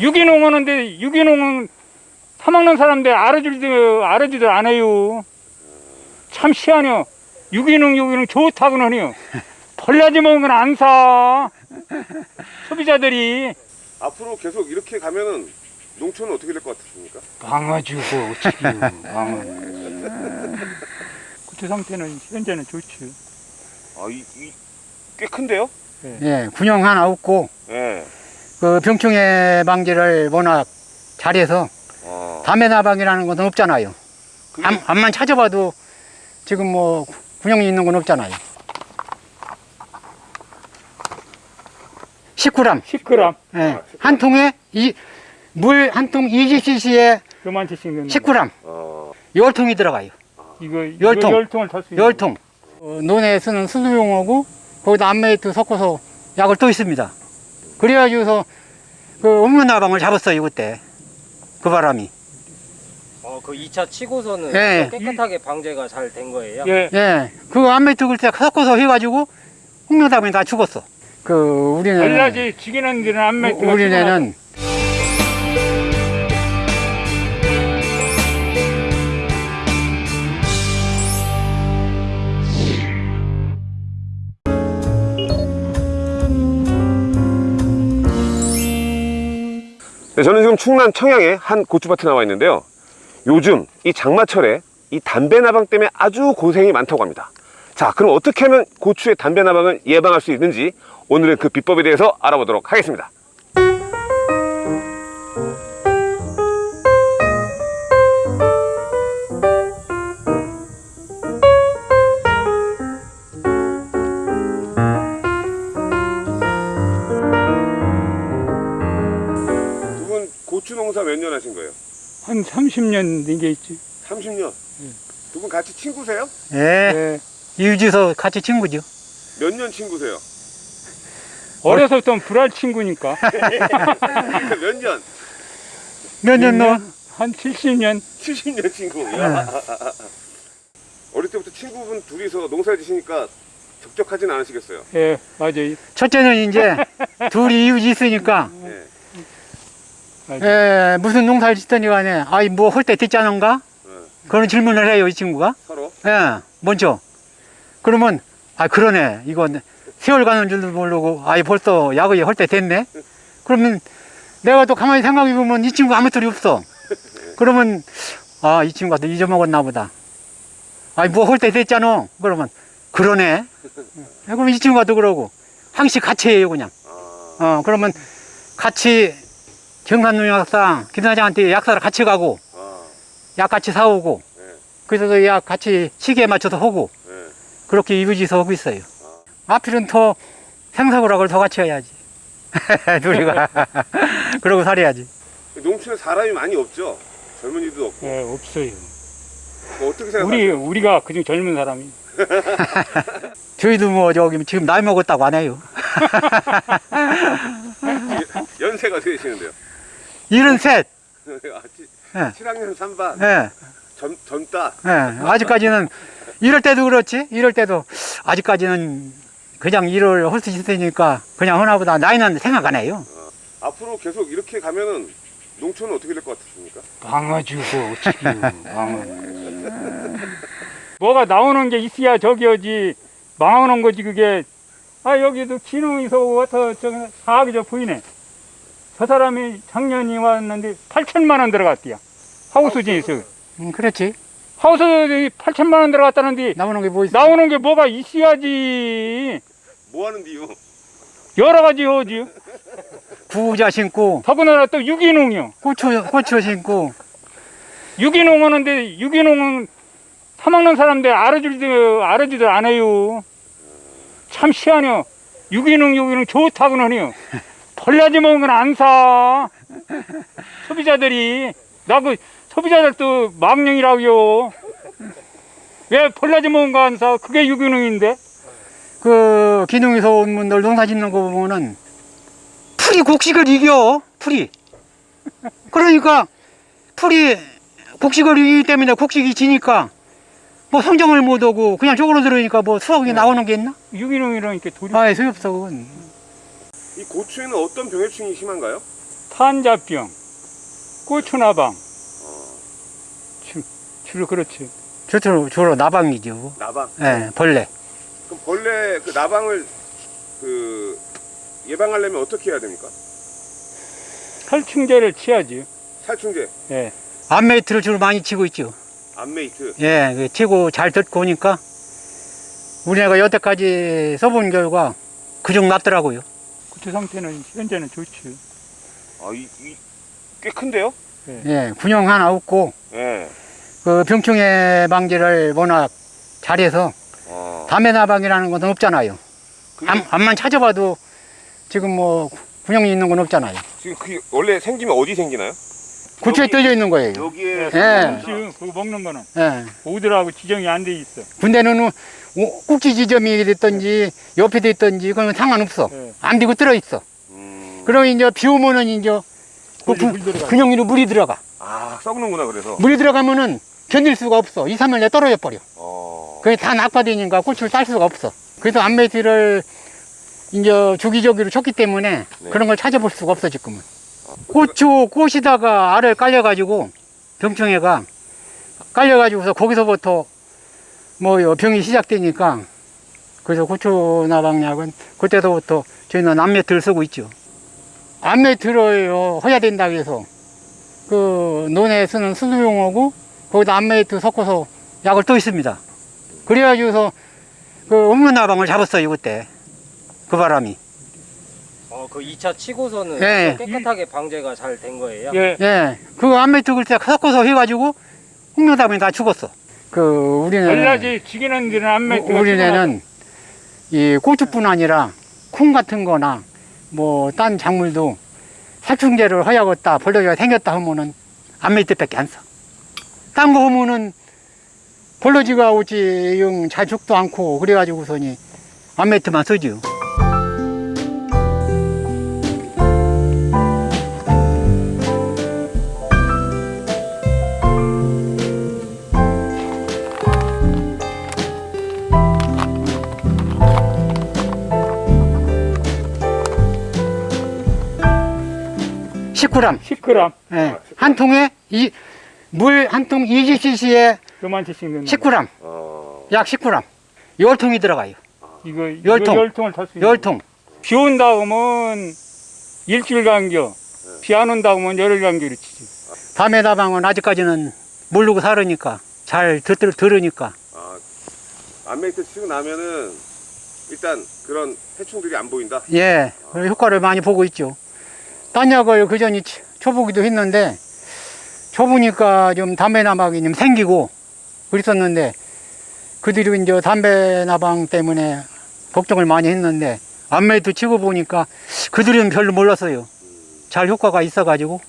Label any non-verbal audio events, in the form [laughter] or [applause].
유기농 하는데 유기농은 사먹는 사람들 알아주지도 알아주지도 않아요. 참 희한해요. 유기농 유기농 좋다고는 해요. 벌라지 먹은 건 안 사. 소비자들이 앞으로 계속 이렇게 가면은 농촌은 어떻게 될 것 같으십니까? 망아주고 어찌기요 망아. 고추 상태는 현재는 좋죠. 아, 이, 이, 꽤 큰데요? 예, 군용 하나 없고 예. 그 병충해 방지를 워낙 잘해서 아, 담배 나방이라는 것은 없잖아요. 그게 암, 암만 찾아봐도 지금 뭐 군용이 있는 건 없잖아요. 19g. 10g 예, 한 통에 이, 물 한 통 20cc에 요만치씩 넣는 19g. 어, 열통이 들어가요. 이거 열 통. 열통을 탈수 있는 열통 어, 논에 쓰는 수수용하고 거기다 암메이트 섞어서 약을 또 있습니다. 그래가지고서 그 옥면나방을 잡았어요, 그때. 그 바람이. 어, 그 2차 치고서는 예. 깨끗하게 방제가 잘 된 거예요? 예. 예, 그 암메이트 그때 섞어서 해가지고 옥면나방이 다 죽었어. 그 우리는 벌라지 죽이는 데는 안 맺고 우리네는 네, 저는 지금 충남 청양의 한 고추밭에 나와 있는데요. 요즘 이 장마철에 이 담배 나방 때문에 아주 고생이 많다고 합니다. 자, 그럼 어떻게 하면 고추의 담배 나방을 예방할 수 있는지 오늘은 그 비법에 대해서 알아보도록 하겠습니다. 한 30년 된 게 있지. 30년. 두분 같이 친구세요? 예, 예. 유지서 같이 친구죠. 몇 년 친구세요? [laughs] 어려서부터 불알 친구니까. [laughs] 몇 년? 몇년 넣어? 한 70년. 70년 친구. 야. [laughs] 어릴 때부터 친구분 둘이서 농사를 지시니까 적적하진 않으시겠어요? 예, 맞아요. 첫째는 이제 둘이 이웃이 있으니까 네. 맞아요. 예, 무슨 농사를 짓더니 간에 아이 뭐 할 때 됐자는가? 네. 그런 질문을 해요 이 친구가 서로. 예, 먼저 그러면 아 그러네 이건 세월 가는 줄도 모르고 아이 벌써 야구에 할 때 됐네 그러면 내가 또 가만히 생각해 보면 이 친구 아무 소리 없어 그러면 아 이 친구가 또 잊어먹었나 보다 아이 뭐 할 때 됐잖아 그러면 그러네 예, 그럼 이 친구가 또 그러고 항시 같이 해요 그냥 아, 어 그러면 같이 경산농약사 김사장한테 약사를 같이 가고 아, 약 같이 사오고 네. 그래서 그약 같이 시기에 맞춰서 하고 네. 그렇게 이부지서 하고 있어요 앞으로는 더 생사고락을 더 같이 해야지 [laughs] 둘이가 [laughs] 그러고 살아야지 농촌에 사람이 많이 없죠? 젊은이도 없고. 예, 없어요. 뭐 어떻게 우리, 생각하세요? 우리가 그중 젊은 사람이. [laughs] 저희도 뭐 저기 지금 나이 먹었다고 안 해요 연세가 되시는데요? 일은 셋 아, 치, 예. 7학년 3반. 예, 젊, 젊다. 예. 아직까지는 이럴 때도 그렇지 이럴 때도 아직까지는 그냥 일을 할수 있으니까 그냥 하나보다 나이는 생각 안 해요 앞으로 계속 이렇게 가면은 농촌은 어떻게 될 것 같으십니까? 망아주고 어찌기요 망아. 뭐가 나오는 게 있어야 저기여지 망하는 거지 그게. 아 여기도 기능에서 와서 저 사학이 저 보이네. 저 사람이 작년이 왔는데 8천만 원 들어갔대요. 하우스 진에서. 음, 그렇지 하우스 8천만 원 들어갔다는데 나오는 게 뭐 있어 나오는 게 뭐가 있어야지. 뭐 하는데요? 여러 가지 하지. 구자 신고 더군다나 또 유기농이요. 고추 고추 신고 유기농 하는데 유기농은 사먹는 사람들 알아주지도 알아주지도 않아요. 참 희한해요. 유기농 유기농 좋다고는 해요. [laughs] 벌라지 먹은 건 안 사. 소비자들이 나 그 소비자들도 망령이라고요. 왜 벌라지 먹은 거 안 사? 그게 유기농인데. 그 기능에서 온 분들 농사 짓는 거 보면은 풀이 곡식을 이겨 풀이 그러니까 풀이 곡식을 이기기 때문에 곡식이 지니까 뭐 성정을 못 오고 그냥 쪽으로 들으니까 뭐 수확이 나오는 게 있나? 유기농이라니까 돌이 아예 소용없어 그건. 이 고추에는 어떤 병해충이 심한가요? 탄자병, 고추나방, 주, 주로 그렇지. 주로 주로 나방이죠. 나방. 예, 벌레. 그럼 벌레 그 나방을 그 예방하려면 어떻게 해야 됩니까? 살충제를 치야지. 살충제, 예. 암메이트를 주로 많이 치고 있죠. 암메이트. 예, 그 치고 잘 듣고 오니까 우리가 여태까지 써본 결과 그중 낫더라고요. 고추 상태는 현재는 좋지. 아, 이, 이, 꽤 큰데요? 예, 군용 하나 없고 예. 그 병충해 방지를 워낙 잘해서 아, 담배나방이라는 건 없잖아요. 그게 암, 암만 찾아봐도 지금 뭐 군용이 있는 건 없잖아요. 지금 그 원래 생기면 어디 생기나요? 고추에 여기- 떨려 있는 거예요. 여기에 예. 지금 그거 먹는 거는 예. 오들하고 지정이 안 돼 있어. 군대는 오- 꼭지 지점이 됐든지 옆에 됐든지 그건 상관없어. 예. 안 되고 들어 있어. 음, 그럼 이제 비 오면은 이제 그. 근육으로 물이 들어가. 아, 썩는구나 그래서. 물이 들어가면은 견딜 수가 없어. 2, 3일 내에 떨어져 버려. 어. 그게 다 낙화되니까 고추를 딸 수가 없어. 그래서 암메이트를 이제 주기적으로 쳤기 때문에 네. 그런 걸 찾아볼 수가 없어 지금은. 고추 꽃이다가 알을 깔려가지고 병충해가 깔려가지고서 거기서부터 뭐 병이 시작되니까 그래서 고추 나방약은 그때서부터 저희는 암메이트를 쓰고 있죠. 암메이트를 어, 해야 된다고 해서 그 논에 쓰는 수도용하고 거기다 암메이트 섞어서 약을 또 있습니다. 그래가지고서 그 혹명나방을 잡았어요 그때 그 바람이 어, 그 2차 치고서는 예. 깨끗하게 방제가 잘 된 거예요? 예. 예그 암메이트 그때 섞어서 해가지고 홈런나방이 다 죽었어 그 우리는 얼라지 지기는 데는 안 맺고. 우리는 이 고추뿐 아니라 콩 같은 거나 뭐 딴 작물도 살충제를 허야겠다 벌레가 생겼다 하면은 암메이트밖에 안 써 딴 거 하면은 벌러지가 오지 영잘 죽도 않고 그래가지고서니 암메이트만 쓰지요 십0 g 10g 예. 한 통에 이 물 한 통 20cc에 요만치씩 넣는 19g 어. 약 19g 열 통이 들어가요. 이거 열 통. 열 통을 탈 수 있는 열 통. 비 온다 그러면 일주일 간격 비 안 온다 그러면 열흘 간격으로 치지 밤에 다방은 아직까지는 모르고 살으니까 잘 듣, 들으니까. 아, 암메이트 치고 나면은 일단 그런 해충들이 안 보인다. 예. 그런 효과를 많이 보고 있죠 딴 약을 그전에 쳐보기도 했는데 쳐보니까 좀 담배나방이 좀 생기고 그랬었는데 그 뒤로 이제 담배나방 때문에 걱정을 많이 했는데 안매도 치고 보니까 그들은 별로 몰랐어요. 잘 효과가 있어 가지고.